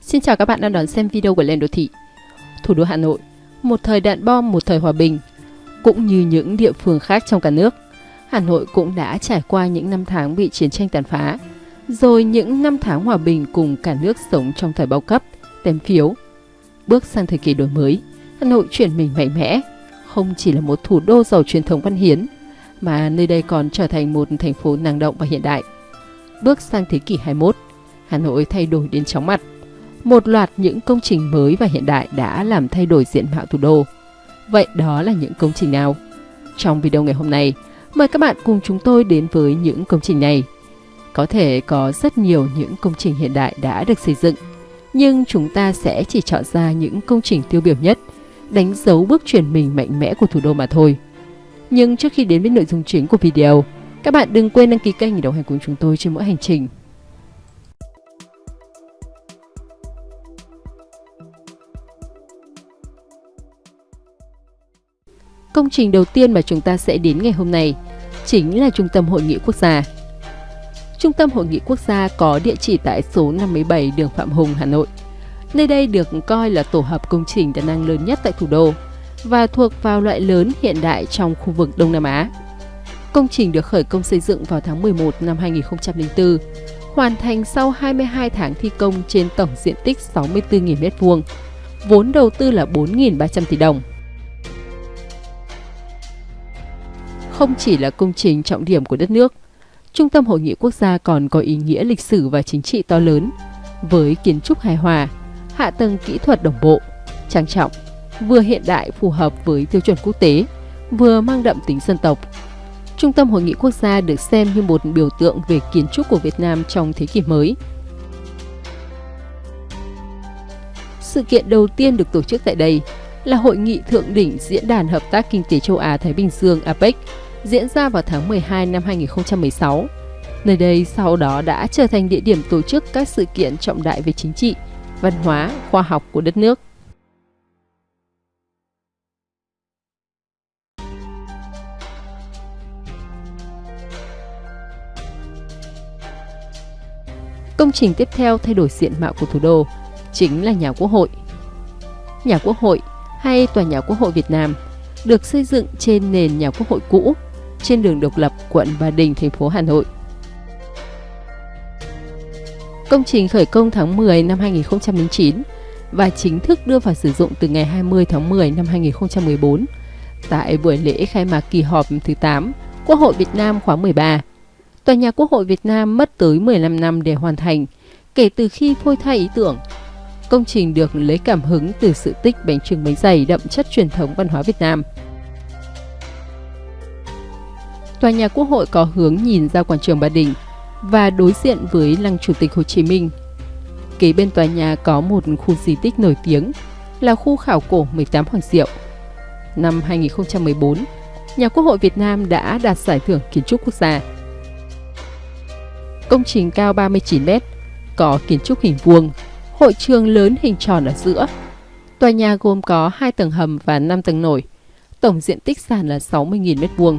Xin chào các bạn đang đón xem video của Lên Đô Thị. Thủ đô Hà Nội, một thời đạn bom, một thời hòa bình. Cũng như những địa phương khác trong cả nước, Hà Nội cũng đã trải qua những năm tháng bị chiến tranh tàn phá, rồi những năm tháng hòa bình cùng cả nước sống trong thời bao cấp, tem phiếu. Bước sang thời kỳ đổi mới, Hà Nội chuyển mình mạnh mẽ, không chỉ là một thủ đô giàu truyền thống văn hiến, mà nơi đây còn trở thành một thành phố năng động và hiện đại. Bước sang thế kỷ 21, Hà Nội thay đổi đến chóng mặt. Một loạt những công trình mới và hiện đại đã làm thay đổi diện mạo thủ đô. Vậy đó là những công trình nào? Trong video ngày hôm nay, mời các bạn cùng chúng tôi đến với những công trình này. Có thể có rất nhiều những công trình hiện đại đã được xây dựng, nhưng chúng ta sẽ chỉ chọn ra những công trình tiêu biểu nhất, đánh dấu bước chuyển mình mạnh mẽ của thủ đô mà thôi. Nhưng trước khi đến với nội dung chính của video, các bạn đừng quên đăng ký kênh để đồng hành cùng chúng tôi trên mỗi hành trình. Công trình đầu tiên mà chúng ta sẽ đến ngày hôm nay chính là Trung tâm Hội nghị Quốc gia. Trung tâm Hội nghị Quốc gia có địa chỉ tại số 57 đường Phạm Hùng, Hà Nội. Nơi đây được coi là tổ hợp công trình đa năng lớn nhất tại thủ đô và thuộc vào loại lớn hiện đại trong khu vực Đông Nam Á. Công trình được khởi công xây dựng vào tháng 11 năm 2004, hoàn thành sau 22 tháng thi công trên tổng diện tích 64.000 m2, vốn đầu tư là 4.300 tỷ đồng. Không chỉ là công trình trọng điểm của đất nước, Trung tâm Hội nghị Quốc gia còn có ý nghĩa lịch sử và chính trị to lớn, với kiến trúc hài hòa, hạ tầng kỹ thuật đồng bộ, trang trọng, vừa hiện đại phù hợp với tiêu chuẩn quốc tế, vừa mang đậm tính dân tộc. Trung tâm Hội nghị Quốc gia được xem như một biểu tượng về kiến trúc của Việt Nam trong thế kỷ mới. Sự kiện đầu tiên được tổ chức tại đây là Hội nghị Thượng đỉnh Diễn đàn Hợp tác Kinh tế Châu Á-Thái Bình Dương APEC diễn ra vào tháng 12 năm 2016. Nơi đây sau đó đã trở thành địa điểm tổ chức các sự kiện trọng đại về chính trị, văn hóa, khoa học của đất nước. Công trình tiếp theo thay đổi diện mạo của thủ đô chính là nhà Quốc hội. Nhà Quốc hội hay Tòa nhà Quốc hội Việt Nam được xây dựng trên nền nhà Quốc hội cũ trên đường Độc Lập, quận Ba Đình, thành phố Hà Nội. Công trình khởi công tháng 10 năm 2009 và chính thức đưa vào sử dụng từ ngày 20 tháng 10 năm 2014 tại buổi lễ khai mạc kỳ họp thứ 8 Quốc hội Việt Nam khóa 13. Tòa nhà Quốc hội Việt Nam mất tới 15 năm để hoàn thành, kể từ khi phôi thai ý tưởng. Công trình được lấy cảm hứng từ sự tích bánh trưng bánh dày đậm chất truyền thống văn hóa Việt Nam – Tòa nhà Quốc hội có hướng nhìn ra quảng trường Ba Đình và đối diện với lăng Chủ tịch Hồ Chí Minh. Kế bên tòa nhà có một khu di tích nổi tiếng là khu khảo cổ 18 Hoàng Diệu. Năm 2014, nhà Quốc hội Việt Nam đã đạt giải thưởng kiến trúc quốc gia. Công trình cao 39 m, có kiến trúc hình vuông, hội trường lớn hình tròn ở giữa. Tòa nhà gồm có 2 tầng hầm và 5 tầng nổi, tổng diện tích sàn là 60.000 m2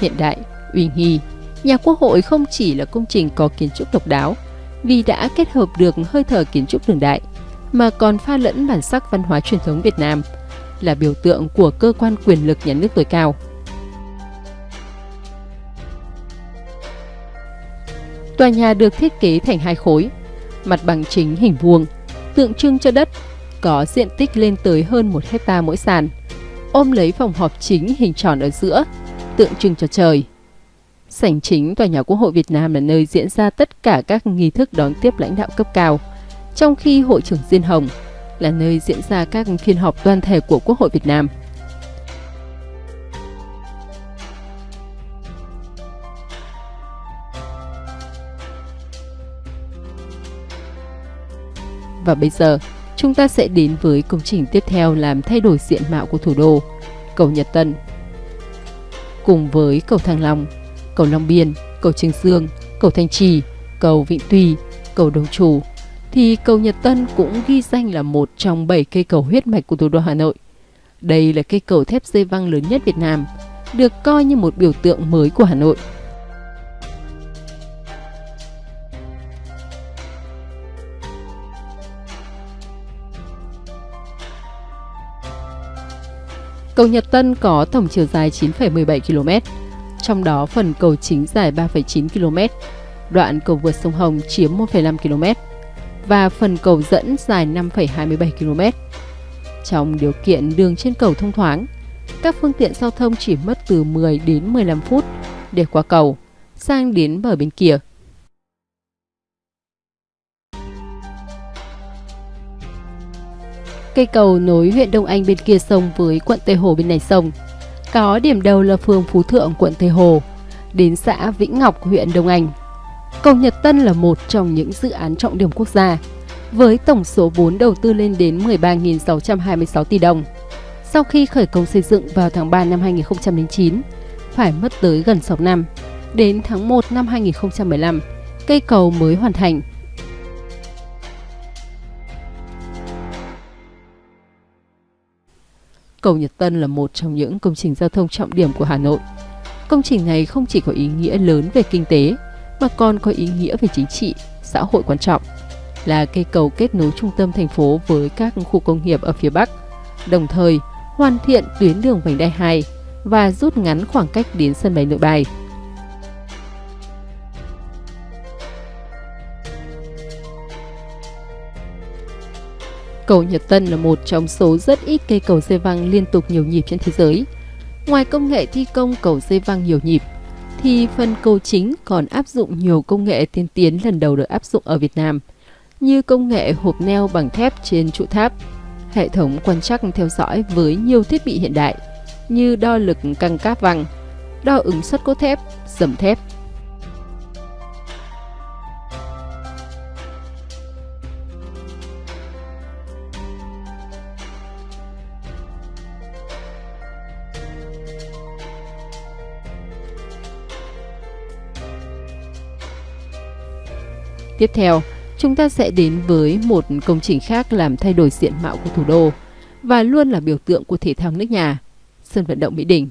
hiện đại, uy nghi, nhà quốc hội không chỉ là công trình có kiến trúc độc đáo vì đã kết hợp được hơi thở kiến trúc đường đại mà còn pha lẫn bản sắc văn hóa truyền thống Việt Nam là biểu tượng của cơ quan quyền lực nhà nước tối cao. Tòa nhà được thiết kế thành hai khối, mặt bằng chính hình vuông, tượng trưng cho đất, có diện tích lên tới hơn một hecta mỗi sàn, ôm lấy phòng họp chính hình tròn ở giữa tượng trưng cho trời. Sảnh chính tòa nhà Quốc hội Việt Nam là nơi diễn ra tất cả các nghi thức đón tiếp lãnh đạo cấp cao, trong khi Hội trưởng Diên Hồng là nơi diễn ra các phiên họp toàn thể của Quốc hội Việt Nam. Và bây giờ, chúng ta sẽ đến với công trình tiếp theo làm thay đổi diện mạo của thủ đô, cầu Nhật Tân cùng với cầu Thăng Long, cầu Long Biên, cầu Trường Dương, cầu Thanh Trì, cầu Vịnh Tùy, cầu Đồng Chủ, thì cầu Nhật Tân cũng ghi danh là một trong 7 cây cầu huyết mạch của thủ đô Hà Nội. Đây là cây cầu thép dây văng lớn nhất Việt Nam, được coi như một biểu tượng mới của Hà Nội. Cầu Nhật Tân có tổng chiều dài 9,17 km, trong đó phần cầu chính dài 3,9 km, đoạn cầu vượt sông Hồng chiếm 1,5 km và phần cầu dẫn dài 5,27 km. Trong điều kiện đường trên cầu thông thoáng, các phương tiện giao thông chỉ mất từ 10 đến 15 phút để qua cầu, sang đến bờ bên kia. Cây cầu nối huyện Đông Anh bên kia sông với quận Tây Hồ bên này sông. Có điểm đầu là phường Phú Thượng, quận Tây Hồ, đến xã Vĩnh Ngọc, huyện Đông Anh. Cầu Nhật Tân là một trong những dự án trọng điểm quốc gia, với tổng số vốn đầu tư lên đến 13.626 tỷ đồng. Sau khi khởi công xây dựng vào tháng 3 năm 2009, phải mất tới gần 6 năm. Đến tháng 1 năm 2015, cây cầu mới hoàn thành. Cầu Nhật Tân là một trong những công trình giao thông trọng điểm của Hà Nội. Công trình này không chỉ có ý nghĩa lớn về kinh tế, mà còn có ý nghĩa về chính trị, xã hội quan trọng. Là cây cầu kết nối trung tâm thành phố với các khu công nghiệp ở phía Bắc, đồng thời hoàn thiện tuyến đường vành đai 2 và rút ngắn khoảng cách đến sân bay nội bài. Cầu Nhật Tân là một trong số rất ít cây cầu dây văng liên tục nhiều nhịp trên thế giới. Ngoài công nghệ thi công cầu dây văng nhiều nhịp, thì phần cầu chính còn áp dụng nhiều công nghệ tiên tiến lần đầu được áp dụng ở Việt Nam, như công nghệ hộp neo bằng thép trên trụ tháp, hệ thống quan trắc theo dõi với nhiều thiết bị hiện đại như đo lực căng cáp văng, đo ứng suất cốt thép, dầm thép, Tiếp theo, chúng ta sẽ đến với một công trình khác làm thay đổi diện mạo của thủ đô và luôn là biểu tượng của thể thao nước nhà, sân vận động Mỹ Đình.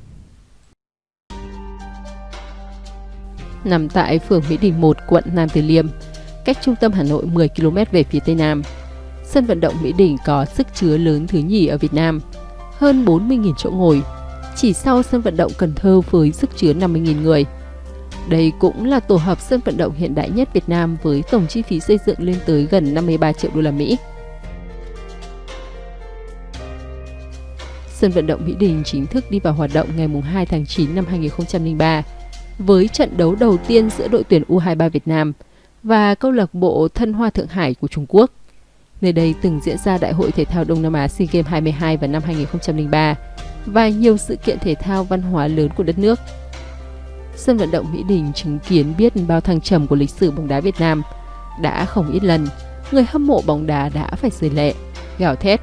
Nằm tại phường Mỹ Đình 1, quận Nam Từ Liêm, cách trung tâm Hà Nội 10 km về phía tây nam. Sân vận động Mỹ Đình có sức chứa lớn thứ nhì ở Việt Nam, hơn 40.000 chỗ ngồi, chỉ sau sân vận động Cần Thơ với sức chứa 50.000 người. Đây cũng là tổ hợp sân vận động hiện đại nhất Việt Nam với tổng chi phí xây dựng lên tới gần 53 triệu đô la Mỹ. Sân vận động Mỹ Đình chính thức đi vào hoạt động ngày 2 tháng 9 năm 2003 với trận đấu đầu tiên giữa đội tuyển U23 Việt Nam và câu lạc bộ Thân Hoa Thượng Hải của Trung Quốc. Nơi đây từng diễn ra Đại hội Thể thao Đông Nam Á SEA Games 22 vào năm 2003 và nhiều sự kiện thể thao văn hóa lớn của đất nước sân vận động Mỹ Đình chứng kiến biết bao thăng trầm của lịch sử bóng đá Việt Nam. Đã không ít lần, người hâm mộ bóng đá đã phải rời lệ, gào thét,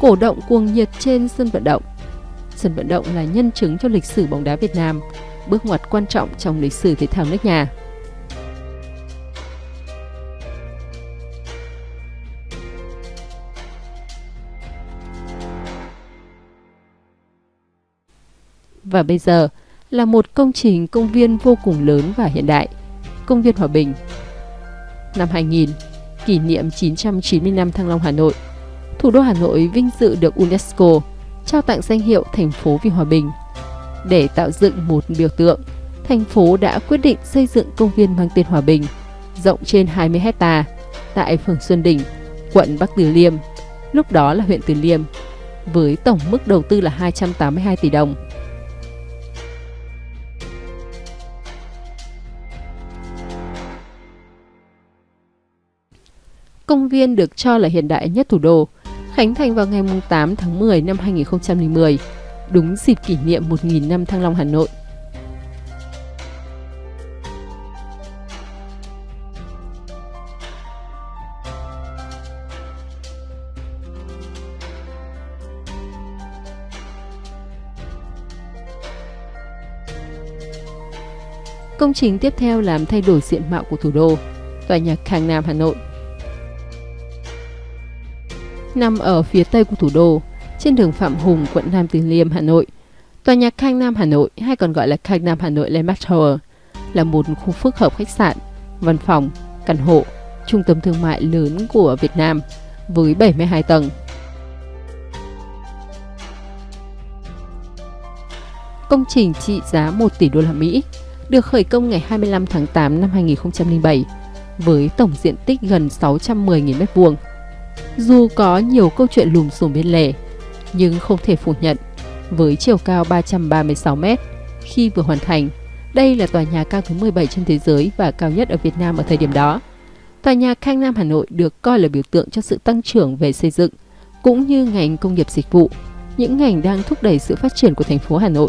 cổ động cuồng nhiệt trên sân vận động. Sân vận động là nhân chứng cho lịch sử bóng đá Việt Nam, bước ngoặt quan trọng trong lịch sử thể thao nước nhà. Và bây giờ, là một công trình công viên vô cùng lớn và hiện đại, công viên Hòa Bình. Năm 2000, kỷ niệm 990 năm Thăng Long Hà Nội, thủ đô Hà Nội vinh dự được UNESCO trao tặng danh hiệu thành phố vì hòa bình. Để tạo dựng một biểu tượng, thành phố đã quyết định xây dựng công viên mang tên Hòa Bình, rộng trên 20 hecta tại phường Xuân Đình, quận Bắc Từ Liêm, lúc đó là huyện Từ Liêm, với tổng mức đầu tư là 282 tỷ đồng. Công viên được cho là hiện đại nhất thủ đô, khánh thành vào ngày 8 tháng 10 năm 2010, đúng dịp kỷ niệm 1.000 năm Thăng Long Hà Nội. Công trình tiếp theo làm thay đổi diện mạo của thủ đô, tòa nhà Khang Nam Hà Nội nằm ở phía tây của thủ đô, trên đường Phạm Hùng, quận Nam Từ Liêm, Hà Nội. Tòa nhà Khang Nam Hà Nội hay còn gọi là Khang Nam Hà Nội Landmark Tower là một khu phức hợp khách sạn, văn phòng, căn hộ, trung tâm thương mại lớn của Việt Nam với 72 tầng. Công trình trị giá 1 tỷ đô la Mỹ, được khởi công ngày 25 tháng 8 năm 2007 với tổng diện tích gần 610.000 m2. Dù có nhiều câu chuyện lùm xùm bên lề, nhưng không thể phủ nhận, với chiều cao 336 m khi vừa hoàn thành, đây là tòa nhà cao thứ 17 trên thế giới và cao nhất ở Việt Nam ở thời điểm đó. Tòa nhà Khang Nam Hà Nội được coi là biểu tượng cho sự tăng trưởng về xây dựng, cũng như ngành công nghiệp dịch vụ, những ngành đang thúc đẩy sự phát triển của thành phố Hà Nội.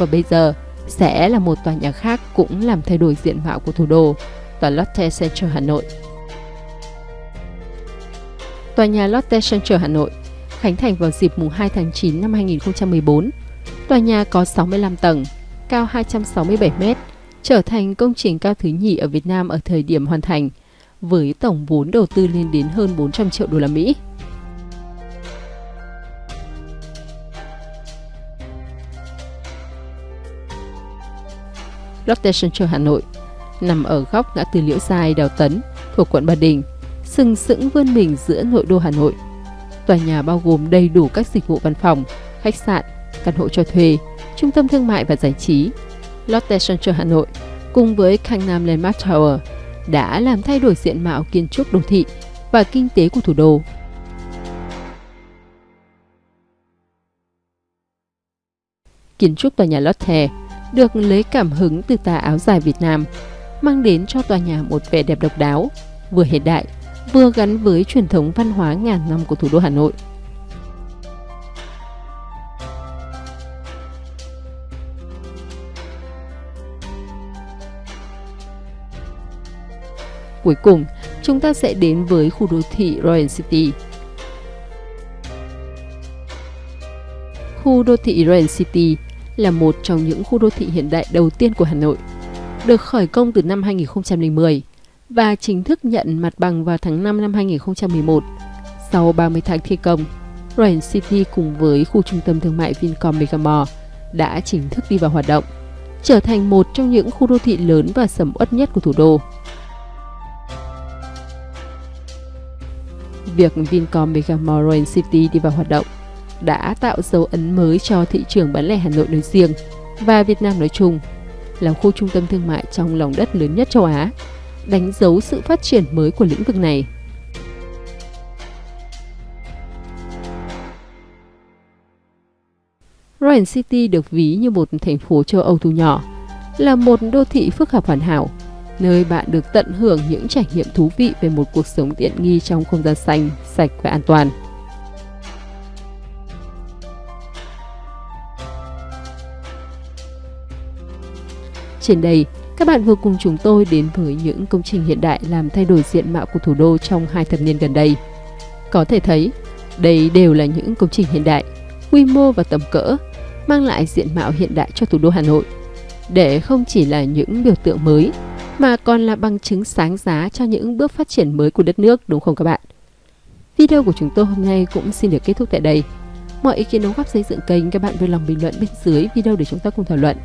Và bây giờ sẽ là một tòa nhà khác cũng làm thay đổi diện mạo của thủ đô, tòa Lotte Central Hà Nội. Tòa nhà Lotte Central Hà Nội khánh thành vào dịp mùng 2 tháng 9 năm 2014. Tòa nhà có 65 tầng, cao 267 m, trở thành công trình cao thứ nhì ở Việt Nam ở thời điểm hoàn thành, với tổng vốn đầu tư lên đến hơn 400 triệu đô la Mỹ. Lotte Central Hà Nội nằm ở góc ngã tư Liễu Giai, Đào Tấn, thuộc quận Ba Đình, sừng sững vươn mình giữa nội đô Hà Nội. Tòa nhà bao gồm đầy đủ các dịch vụ văn phòng, khách sạn, căn hộ cho thuê, trung tâm thương mại và giải trí. Lotte Central Hà Nội cùng với Gangnam Landmark Tower đã làm thay đổi diện mạo kiến trúc đô thị và kinh tế của thủ đô. Kiến trúc tòa nhà Lotte được lấy cảm hứng từ tà áo dài Việt Nam, mang đến cho tòa nhà một vẻ đẹp độc đáo, vừa hiện đại, vừa gắn với truyền thống văn hóa ngàn năm của thủ đô Hà Nội. Cuối cùng, chúng ta sẽ đến với khu đô thị Royal City. Khu đô thị Royal City là một trong những khu đô thị hiện đại đầu tiên của Hà Nội, được khởi công từ năm 2010 và chính thức nhận mặt bằng vào tháng 5 năm 2011. Sau 30 tháng thi công, Royal City cùng với khu trung tâm thương mại Vincom Megamall đã chính thức đi vào hoạt động, trở thành một trong những khu đô thị lớn và sầm uất nhất của thủ đô. Việc Vincom Megamall Royal City đi vào hoạt động đã tạo dấu ấn mới cho thị trường bán lẻ Hà Nội nói riêng và Việt Nam nói chung, là khu trung tâm thương mại trong lòng đất lớn nhất châu Á, đánh dấu sự phát triển mới của lĩnh vực này. Royal City được ví như một thành phố châu Âu thu nhỏ, là một đô thị phức hợp hoàn hảo, nơi bạn được tận hưởng những trải nghiệm thú vị về một cuộc sống tiện nghi trong không gian xanh, sạch và an toàn. Trên đây, các bạn vừa cùng chúng tôi đến với những công trình hiện đại làm thay đổi diện mạo của thủ đô trong hai thập niên gần đây. Có thể thấy, đây đều là những công trình hiện đại, quy mô và tầm cỡ, mang lại diện mạo hiện đại cho thủ đô Hà Nội. Để không chỉ là những biểu tượng mới, mà còn là bằng chứng sáng giá cho những bước phát triển mới của đất nước đúng không các bạn? Video của chúng tôi hôm nay cũng xin được kết thúc tại đây. Mọi ý kiến đóng góp xây dựng kênh các bạn vui lòng bình luận bên dưới video để chúng ta cùng thảo luận.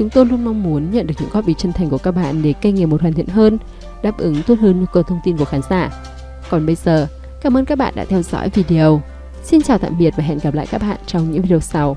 Chúng tôi luôn mong muốn nhận được những góp ý chân thành của các bạn để kênh ngày một hoàn thiện hơn, đáp ứng tốt hơn nhu cầu thông tin của khán giả. Còn bây giờ, cảm ơn các bạn đã theo dõi video. Xin chào tạm biệt và hẹn gặp lại các bạn trong những video sau.